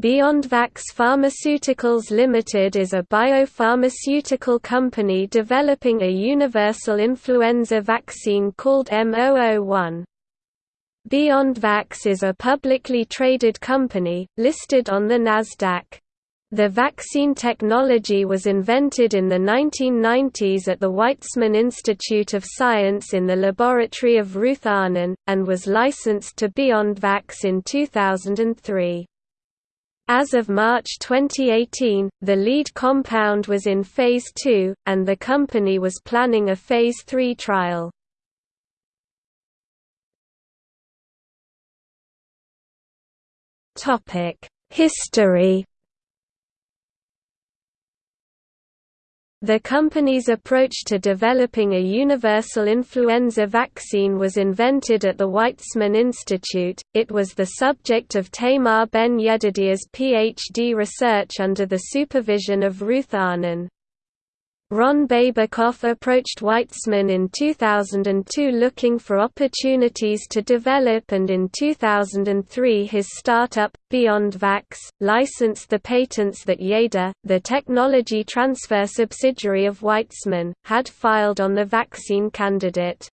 BiondVax Pharmaceuticals Limited is a biopharmaceutical company developing a universal influenza vaccine called M001. BiondVax is a publicly traded company, listed on the Nasdaq. The vaccine technology was invented in the 1990s at the Weizmann Institute of Science in the laboratory of Ruth Arnon, and was licensed to BiondVax in 2003. As of March 2018, the lead compound was in Phase 2, and the company was planning a Phase 3 trial. History The company's approach to developing a universal influenza vaccine was invented at the Weizmann Institute. It was the subject of Tamar Ben Yedidia's PhD research under the supervision of Ruth Arnon. Ron Babecoff approached Weizmann in 2002 looking for opportunities to develop and in 2003 his startup, BiondVax, licensed the patents that Yeda, the technology transfer subsidiary of Weizmann, had filed on the vaccine candidate.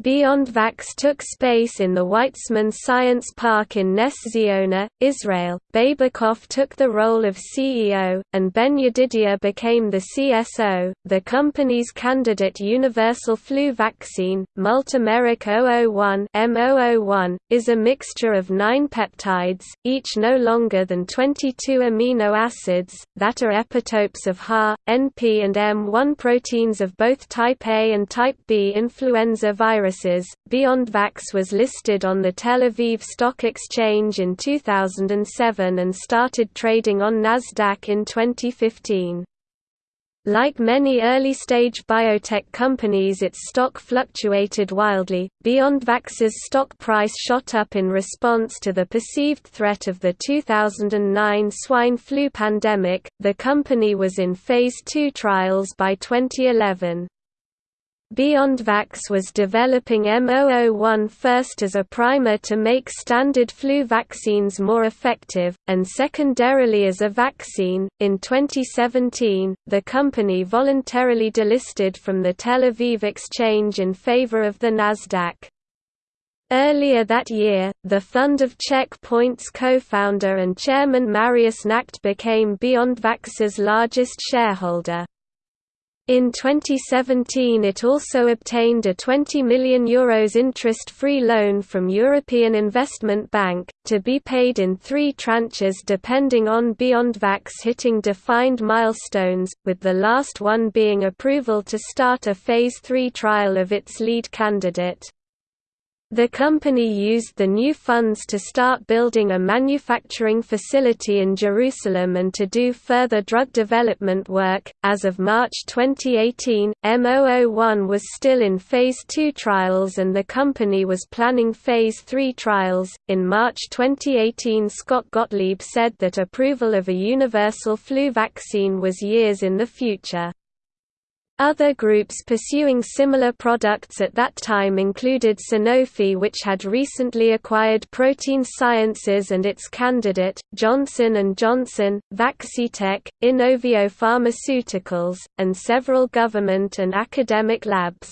BiondVax took space in the Weizmann Science Park in Ness Ziona, Israel. Babecoff took the role of CEO, and Ben Yedidia became the CSO. The company's candidate universal flu vaccine, Multimeric 001 M001, is a mixture of nine peptides, each no longer than 22 amino acids, that are epitopes of HA, NP, and M1 proteins of both type A and type B influenza viruses viruses. BiondVax was listed on the Tel Aviv Stock Exchange in 2007 and started trading on Nasdaq in 2015. Like many early-stage biotech companies its stock fluctuated wildly. BiondVax's stock price shot up in response to the perceived threat of the 2009 swine flu pandemic. The company was in phase 2 trials by 2011. BiondVax was developing M001 first as a primer to make standard flu vaccines more effective, and secondarily as a vaccine. In 2017, the company voluntarily delisted from the Tel Aviv exchange in favor of the Nasdaq. Earlier that year, the fund of Checkpoint's co-founder and chairman Marius Nacht became BiondVax's largest shareholder. In 2017 it also obtained a €20 million Euros interest-free loan from European Investment Bank, to be paid in three tranches depending on BiondVax hitting defined milestones, with the last one being approval to start a Phase 3 trial of its lead candidate. The company used the new funds to start building a manufacturing facility in Jerusalem and to do further drug development work. As of March 2018, M001 was still in Phase 2 trials and the company was planning Phase 3 trials. In March 2018, Scott Gottlieb said that approval of a universal flu vaccine was years in the future. Other groups pursuing similar products at that time included Sanofi which had recently acquired Protein Sciences and its candidate, Johnson & Johnson, Vaccitech, Inovio Pharmaceuticals, and several government and academic labs.